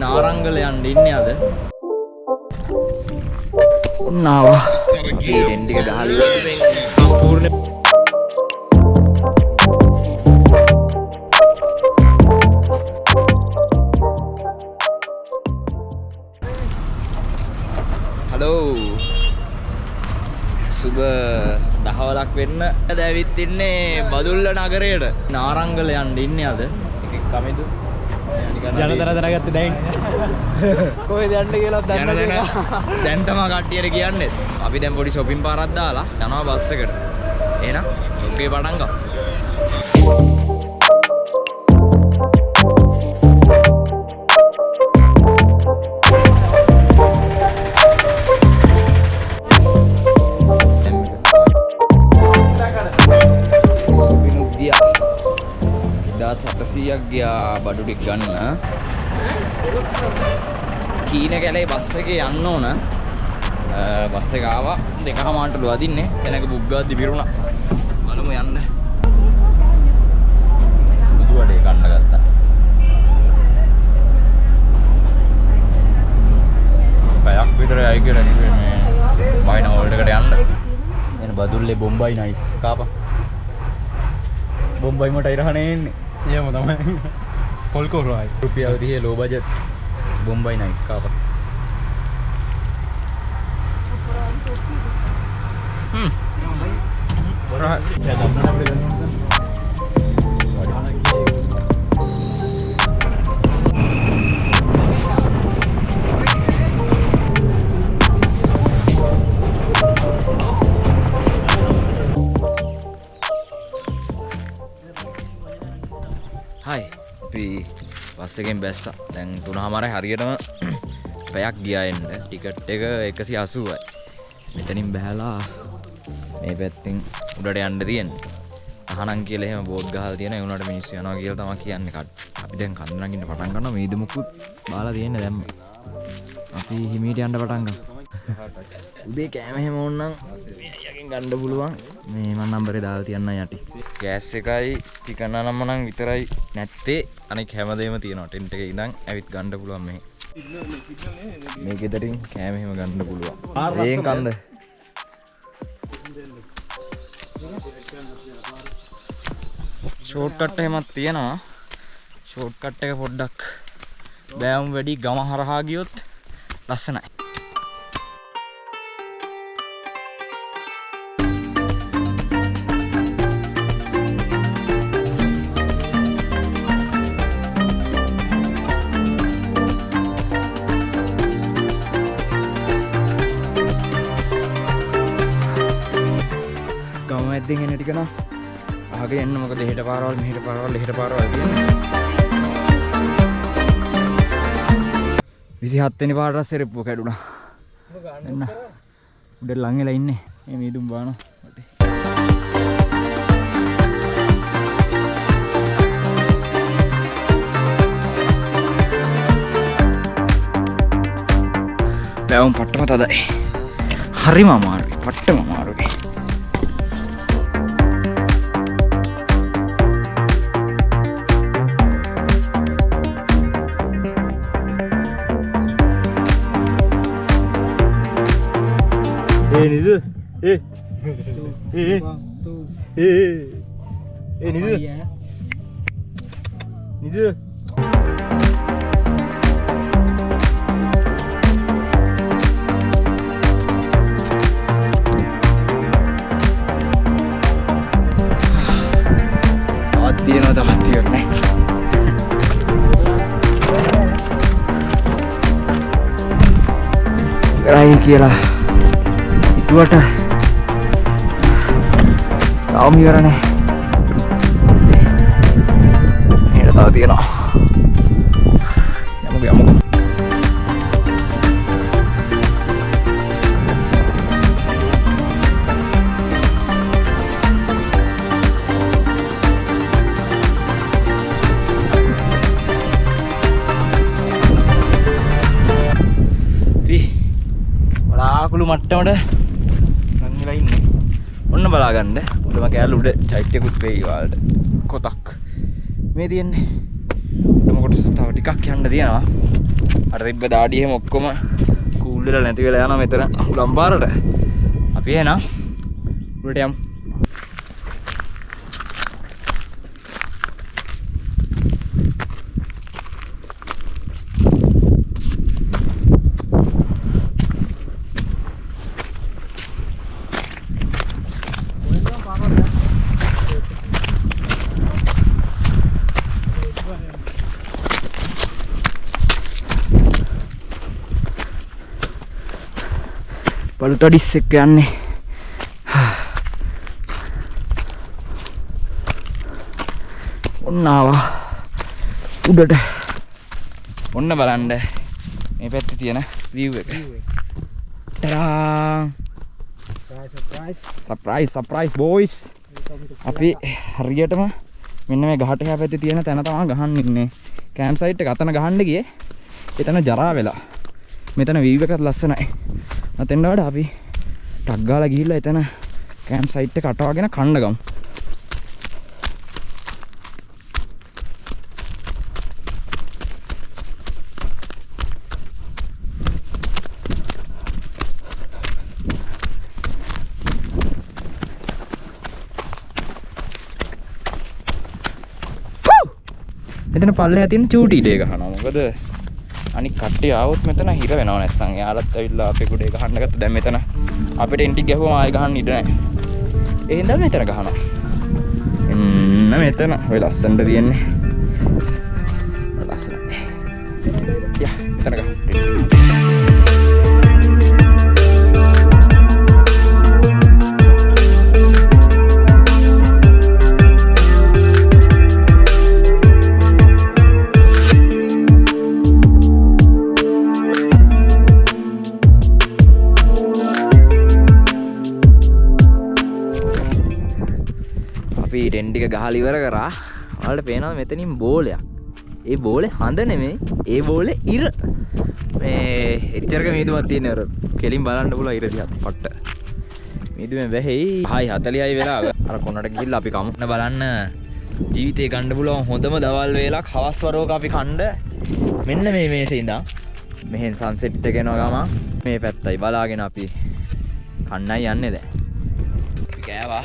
නාරංගල යන්න ඉන්නේ අද. ඔන්න ආවා. ටෙන් ටික ගහලා ඉවරයි. සම්පූර්ණ හලෝ සුබ දහවලක් වෙන්න දැවිත් ඉන්නේ බදුල්ල නගරයට නාරංගල යන්න ඉන්නේ අද එකෙක් කමිදු ජනතර තරගත්ත දැයින්. කොහෙද යන්න කියලා දැන දැන දැන් තමා කට්ටියට කියන්නේ. අපි දැන් පොඩි shopping පාරක් දාලා යනවා බස් එකට. එහෙනම් ඔක්කේ පටන් ගමු සටසීයක් ගියා බඩු ටික ගන්න. කීන කැලේ බස් එකේ යන්න ඕන. අ, බස් එක ආවා. දෙකමාරටලු අදින්නේ. සෙනඟ බුග්ගාද්දි පිරුණා. බලමු යන්න. බුදු වඩේ කන්න ගත්තා. පැයක් විතර යයි කියලා කිව්වේ මේ වයින් හෝල්ඩ් එකට යන්න. එන බදුල්ලේ බොම්බයි නයිස්. කාපා බොම්බයි මට ඉරහනේ එන්නේ. ඒම තමයි පොල් කොරුවයි රුපියල් 30 ලෝ බජට් බොම්බයි නයිස් කාපා හ්ම් හයි බස් එකෙන් බැස්සා. දැන් තුනහමාරයි හරියටම පැයක් ගියාෙන්ට ටිකට් එක එකසි අසුවයි මෙතනින් බැහලා මේ පැත්තිං උඩට යන්න තියෙන් අහනන් කියල එහෙම බෝඩ් ගහල් තියෙන උනට මිනිස් යනවා කියල තම කියන්න. කට අපි දැන් කඳනගින්න පටන් ගන්න මීදමුකුත් බාල තියෙන දැම්ම. අපි හිමීට යන්න පටන්ග උදේ කෑමහෙම ඔන්නම් යකින් ගණ්ඩ පුළුවන්. මේ මන් නම්බරේ දාල් තියන්න යටි. ගෑස් එකයි චිකන්න නම්මනං විතරයි නැත්තේ. අනෙක් හැමදේම තියෙනවා ටෙන්ට එක ඉදං ඇවිත් ගණ්ඩ පුළුවන් මේ මේ ගෙදරින් කෑමහෙම ගණ්ඩ පුළුවන්. ඒෙන් කන්ද? ෂෝට්කට් එහෙමත් තියෙනවා. ෂෝට්කට් එක පොඩ්ඩක් බෑවුම් වැඩි ගම හරහා ගියොත් ලස්සනයි ටිකන ආගේ එන්න මොක දෙහට පාරවල් මෙහට පාරවල් එහට පාරවල් තියෙන විසි හත්තනි පාටස් සෙරප්පු කැඩුණා. එන්න. උඩ ලංගෙලා ඉන්න. එ මීදුම් බාන. බැවුම් පට්ටම තදයි හරිම අමාරුයි. පට්ටම අමාරුයි. ඒ ඒ ඒ ඒ නිද නිද තවත් තියෙනවා තවත් තියෙන්නේ රයි කියලා හිතුවට තාම ඉවරනේ. හෙට තව තියෙනවා. යමුකෝ යමුකෝ අපි බලාකුළු මට්ටමට ලංගලා ඉන්නේ. ඔන්න බලාගන්න. උඩම කෑල්ල උඩ චෛත්‍යකුත් වෙයි ඔයාලට. කොතක්? මේ තියෙන්නේ. උඩම කොටස තව ටිකක් යන්න තියෙනවා. අර තිබ්බ දාඩිය එහෙම ඔක්කොම කූල් වෙලා නැති වෙලා යනවා මෙතන ලම්පාරට අපි එහෙනම් උඩට යමු. පළු තඩිස් එක්ක යන්නේ ඔන්න ආවා උඩට. ඔන්න බලන්න. මේ පැත්තේ තියෙන view එක. ටඩා සර්ප්‍රයිස් සර්ප්‍රයිස් බෝයිස් අපි හරියටම මෙන්න මේ ගහට එහා පැත්තේ තියෙන තැන තමයි ගහන්න ඉන්නේ. කැම්ප් සයිට් එක අතන ගහන්න ගියේ. එතන ජරා වෙලා. මෙතන view එකත් ලස්සනයි අතෙන්ට වඩා අපි ටක් ගාලා ගිහිල්ලා එතන කැම්ප් සයිට් එක අටවාගෙන කන්න ගමු එතන පල්ලෙහා තියෙන චූටි ඩේ ගහනවා. මොකද අනික කට්ටිය ආවොත් මෙතන හිර වෙනව නැත්තම්. යාලත් ඇවිල්ලා අපේ කුඩේ ගහන්න ගත්ත. දැන් මෙතන අපිට එන්ටි ගැහුවම ආයෙ ගහන්න ඉඩ නැහැ. ඒ හින්දා මෙතන ගහනවා. එන්න මෙතන. ඔය ලස්සනට තියෙන්නේ. ඔය ලස්සනයි යා මෙතන ගහමු ටෙන්ටික ගහල ඉවර කරා වලට පේනවා මෙතනින් බෝලයක්? ඒ බෝලේ හඳ නෙමෙයි ඒ බෝලේ ඉර. මේ එච්චරක මීදුමක් තියෙන අර කෙලින් බලන්න පුළුවන් ඉර දිහා පට්ට. මීදුමෙන් වැහෙයි. 6:40යි වෙලාව අර කොනට ගිහිල්ලා අපි කමුන්න බලන්න. ජීවිතේ ගන්න පුළුවන් හොඳම දවල් වේලක් හවස් වරුවක අපි කණ්ඩ. මෙන්න මේ මේසේ ඉඳන්. මෙහෙන් සන්සෙට් එක එනවා ගමන්. මේ පැත්තයි බලාගෙන අපි කන්නයි යන්නේ දැන්. අපි කෑවා.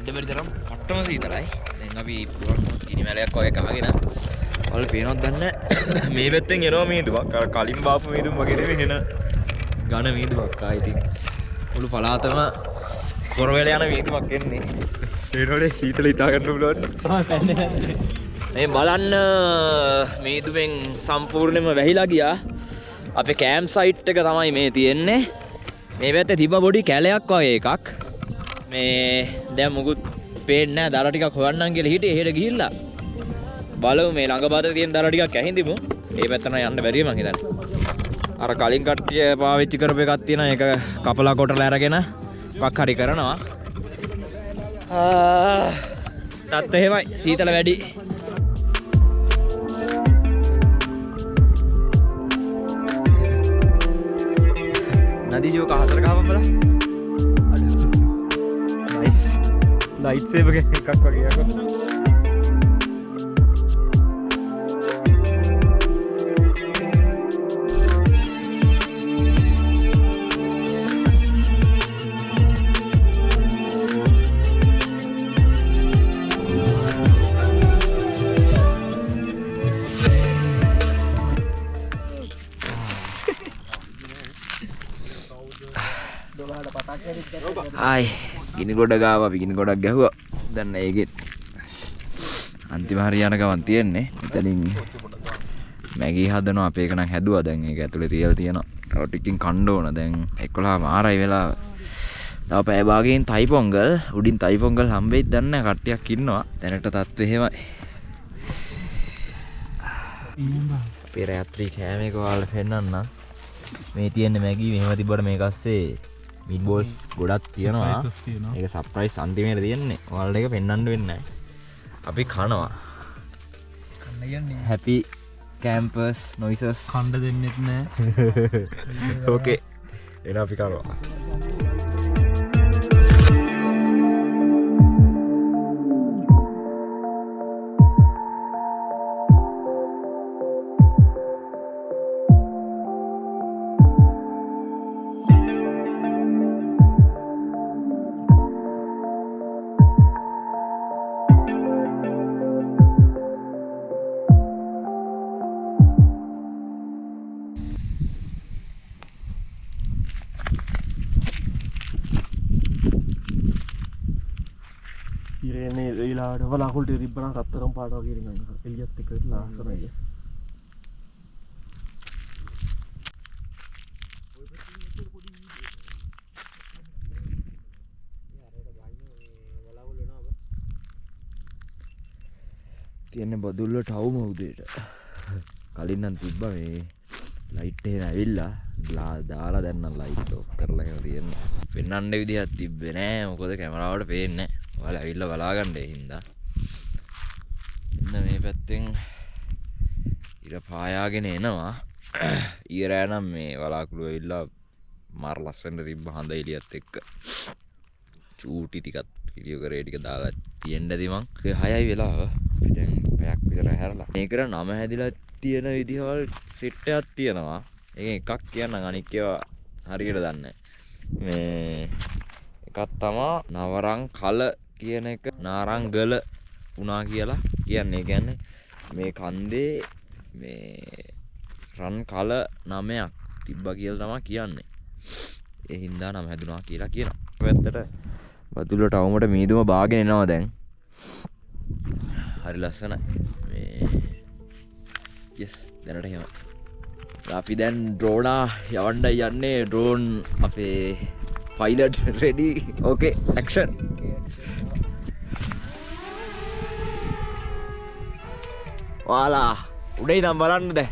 ඉන්න බැරි තරම්. කට්ටම සීතලයි. දැන් අපි ගිනි මැලයක් වගේ කහගෙන ඔයාල පේනවද දන්නේ මේ පැත්තෙන් එනවා මීදුවක් අර කලින් බාපු මීදුම් වගේ එන ඝන මීදුවක් ආ ඉතින්. මුළු පළාතම කොරවෙල යන මීදුවක් එන්නේ. ඒනෝනේ සීතල හිතා ගන්න පුළුවන්. මේ බලන්න මීදුවෙන් සම්පූර්ණයෙන්ම වැහිලා ගියා. අපේ කෑම් සයිට් එක තමයි මේ තියෙන්නේ. මේ පැත්තේ තිබ්බ පොඩි කැලයක් වගේ එකක්. මේ දැන් මුකුත් පේන්නේ නැහැ. දර ටිකක් හොයන්නම් කියලා හිටියේ. එහෙට ගිහිල්ලා බලමු මේ ළඟ පාතේ තියෙන දර ටිකක් ඇහිඳිමු. ඒ පැත්තට නම් යන්න බැරිය මං හිතන්නේ. අර කලින් කට්ටිය පාවිච්චි කරපු එකක් තියෙනවා. ඒක කපලා කොටලා අරගෙන වක් හරි කරනවා. ආ තත් එහෙමයි. සීතල වැඩි. නදී ජෝක හතර ගහපන් ලයිට් සේවර් එකක් වගේ යකෝ ආයි ගිනි ගොඩ ගාව අපි ගිනි ගොඩක් ගැහුවා. දන්න ඒකෙත් අන්තිම හරියන ගමන් තියෙන්නේ. මෙතනින් මැගී හදනවා අපේ එක නම් හැදුවා. දැන් ඒක ඇතුලේ තියලා තියෙනවා. තව ටිකකින් කන්න ඕන. දැන් 11 මාරයි වෙලා තව පැය භාගයෙන් තයි පොංගල් උඩින් තයි පොංගල් හම්බෙයිද දන්නේ නැහැ. කට්ටියක් ඉන්නවා. දැනට තත්ත්වය එහෙමයි. අපේ රාත්‍රී කෑම එක ඔයාලට පෙන්නන්නම්. මේ තියෙන මැගී මෙහෙම තිබ්බට මේක ඇස්සේ මිඩ් බෝල්ස් ගොඩක් තියෙනවා. ඒක සප්‍රයිස් අන්තිමයට තියෙන්නේ. ඔයාලට ඒක පෙන්වන්න වෙන්නේ. අපි කනවා. හැපි කැම්පස් නොයිසස් කණ්ඩ දෙන්නෙත් නෑ ඕකේ එන අපි කරවා වෙලාට වලාකුල්ට රිබ්බන රත්තරම් පාටව කිරගන්න එලියත් එකට ලාසරය තියෙන බදුල්ල ටවම උදේට. කලින්නම් තිබ්බ මේ ලයිට්ටේ ඇවිල්ලා ලා දාලා දැන්න ලයිට් ඔක් කරලා තියන්න පෙන්න්නට විදිහත් තිබ්බෙ නෑ. මොකොද කැමරාවට පේන්න වල ඇවිල්ල බලාගණ්ඩේ හින්දා. එන්න මේ පැත්තෙන් ඉර පායාගෙන එනවා. ඊරෑනම් මේ වලාකුළුව ඉල්ලා මර ලස්සට තිබ්බ හඳ එලියත් එක්ක. චූටි ටිකත් පිළියෝ කරේ ටික දාලා තියෙන්ට තිමං හයයි වෙලාව. පිතැන් පැයක් විතර හැරලා. ඒකට නම හැදිලා තියෙන විදිහවල් සිට්ටයක් තියෙනවා. ඒ එකක් කියන්න අනික්කවා හරියට දන්න මේ එකත් තමා නවරං කල කියන එක නාරංගල වුණා කියලා කියන්නේ. ගැන්නේ මේ කන්දේ මේ රන් කල නමයක් තිබ්බ කියල තමා කියන්නේ. එහින්දා නම් හැදුනා කියලා කියන පැත්තට බතුලට අවමට මීදුම බාගෙන එනවා දැන්. හරි ලස්සන යස් දැනට හෙම අපි දැන් ඩ්‍රෝනා යවන්ඩ යන්නේ ඩ්‍රෝන් අපේ පයිලට් රෙඩි ඕකේ ඇක්ෂන් වාලා උඩයි දම් බලන්න දැ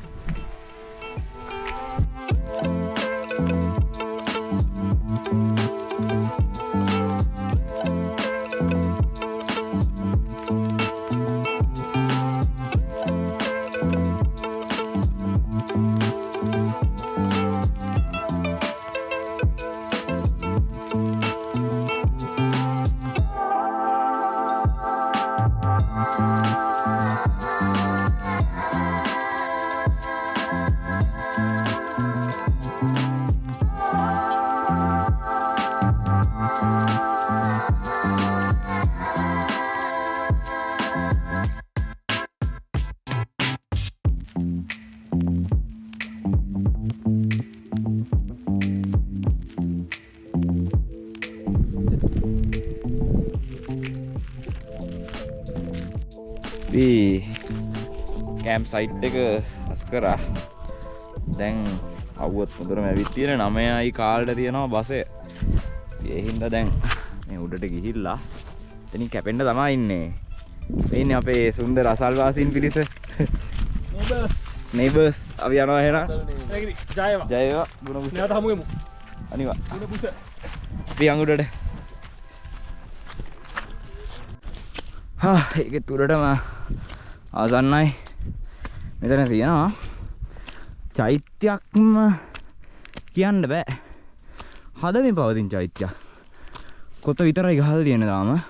කෑම් සයිට් එක අස් කරා. දැන් අවුවත් මුදුරම ඇවිත් තියෙන නමයයි කාල්ට තියෙනවා බසය. ඒහින්ද දැන් මේ උඩට ගිහිල්ලා තනි කැපෙන්ඩ තමා ඉන්නේ. මෙන්න අපේ සුන්ද රසල්වාසින් පිරිස. නෙබර්ස් අපි යනවා හෙන ජයවා. ගුණ නැත හමුගමු අනිවා. අපි අඟුඩට. ඒක තුරටම ආසන්නයි මෙතන තියෙනවා චෛත්‍යයක්ම කියන්න බෑ. හදමින් පවතින් චෛත්‍යයක් කොත විතරයි ගහල් තියෙන දාම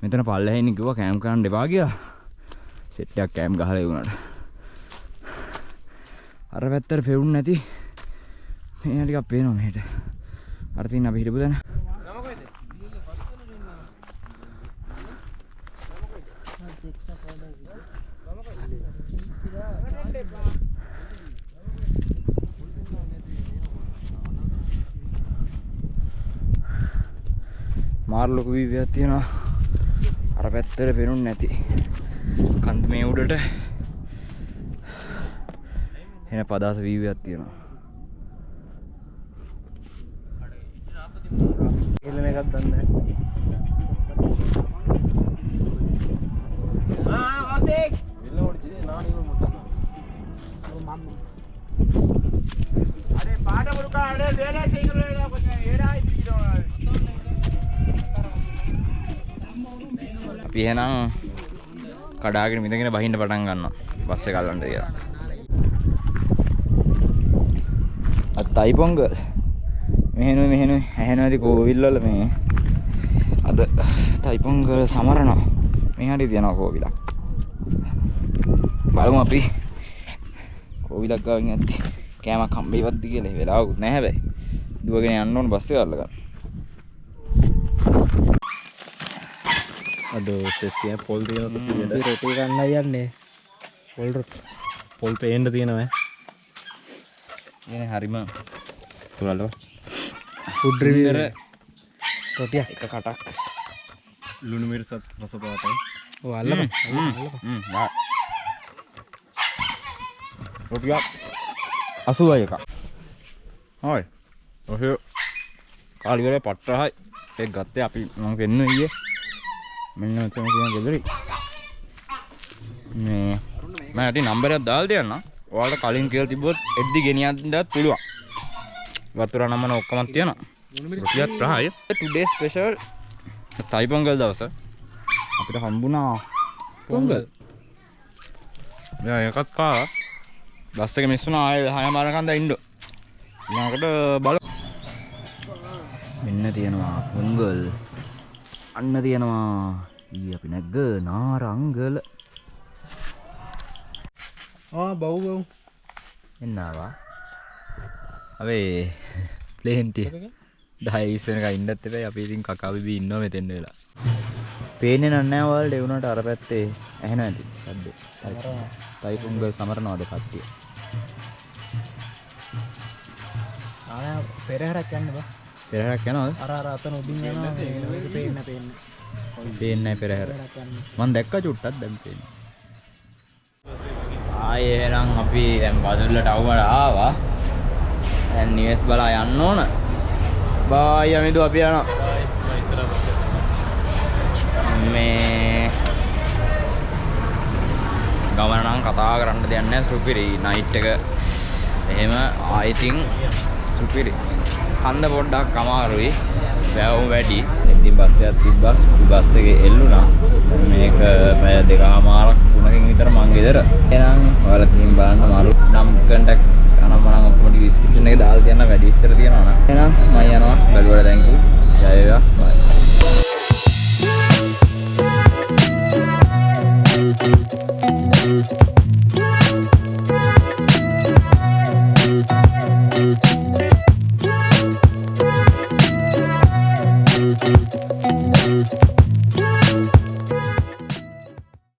මෙතන පල්ලහෙනි කිව්ව කෑම් කරන්න එපා කියලා. සෙට්ටයක් කෑම් ගහල වුණට අර පැත්තට පෙවුන් නැති. මේ ටිකක් පේනවා මෙහෙට. අර තින් අපි හිටපු දැන මාර ලොකු වීවයක් තියෙනවා. අර පැත්තට පෙනුන් නැති. කන්ද මේ උඩට. එන පදාස වීවයක් තියෙනවා. එල්ලන එකත් දන්න එහෙනම් කඩාගෙන මිදගෙන බහින්න පටන් ගන්නවා. බස්ස කල්ලන්ට කියලා. අත් අයිපොංග මෙහෙනු මෙහෙනු ඇහෙනවති කෝවිල්ලල මේ අද තයිපොංගල සමරනවා. මේ හරි තියෙනවා කෝවිලක් බලමු අපි. කෝවිලක් ගාවින් ඇත්ති කෑමක් හම්බේවත්ති කියලා. වෙලාවකුත් නැහැ හැබැයි. දුවගෙන යන්න ඕන බස්සේ අල්ලගන්න. අද සෙසිය පොල් තියෙන රොටි ගන්න යන්නේ. පොල් පොල් පේන්ඩ තියෙනව ඉගෙන හරිම තුරල්ලව උඩ්‍රිවිර රොටියක්. එක කටක්. ලුණු මිරිසත් රස අල්ලපන්. අල්ලපන්. රුපියක් අසුවයි එක. හොයි. ඔහ කාලිවල පට්ටහයි. ඒ ගත්තේ අපි මම පෙන්න ඊයේ මෙන්න මෙතන තියෙන ගෙදරි මේ මම ඇටි නම්බරයක් දාලා තියන්න ඔයාලට කලින් කියලා තිබ්බොත් එද්දි ගෙනියන්නත් පුළුවන්. වතුර නමන ඔක්කොම තියෙනවා. රුපියක් ප්‍රහාය ටුඩේ ස්පෙෂල් තයි පොංගල් දවස. අපිට හම්බුණා. පොංගල්? යා එකත් කාලා බස් එක මිස් වුණා. ආයෙ හය මාරකන්ද ඉන්න. ඊළඟට බල මෙන්න තියෙනවා පොංගල් අන්න තියෙනවා ඊ අපි නැග්ග නාරංගල. ආ බව් බව්. එන්නවා. අපේ ප්ලේන්ටිය දහය ඉස්සනක ඉන්නත් එපයි අපි ඉතින් කකාවිබි ඉන්නවා මෙතෙන්න වෙලා. පේනෙ නන්නෑ වලට එවුණට අර පැත්තේ ඇහෙන ඇති සද්ද තයි පුංගල් සමරනවාද කට්ටිය? ආය පෙරහරක් යන්න බා පෙරහැරක් යනවද අර අර අතන උඩින් යනවා. ඒක පේන්න පේන්න. පේන්නෑ පෙරහැර. පෙරහරක් යන්න. මන් දැක්ක චුට්ටත් දැම් පේන ආය එහෙනම් අපි දැන් බදුල්ලට අවුවට ආවා. දැන් නිවෙස් බලා යන්න ඕන. බායි අමිදු අපි යනවා. මේ ගමන නම් කතා කරන්න දෙයක් නැහැ සුපිරි. නයිට් එක එහෙම ආයිතින් සුපිරි හන්ද පොඩ්ඩක් අමාරුයි. වැවුම් වැඩි. ඉතින් බස් එකක් තිබ්බා. බස් එකේ එල්ලුණා. මේක පැය දෙකමාරක් තුනකින් විතර මං ගෙදර. එහෙනම් ඔයාලා ගිහින් බලන්න මාරු. නම් කන්ටැක්ට්ස් අනම් මනම් ඔක්කොම ඩිස්ක්‍රිප්ෂන් එකේ දාලා තියන්න වැඩි විස්තර තියෙනවා නම්. එහෙනම් මම යනවා. බැලුවට thank you ජය වේවා. Bye.